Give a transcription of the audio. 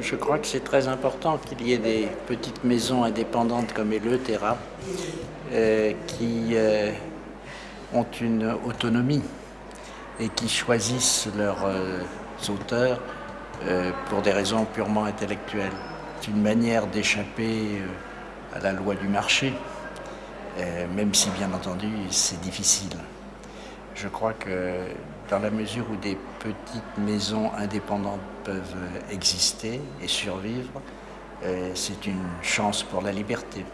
Je crois que c'est très important qu'il y ait des petites maisons indépendantes comme Eleutera euh, qui euh, ont une autonomie et qui choisissent leurs euh, auteurs euh, pour des raisons purement intellectuelles. C'est une manière d'échapper à la loi du marché, même si bien entendu c'est difficile. Je crois que dans la mesure où des petites maisons indépendantes peuvent exister et survivre, c'est une chance pour la liberté.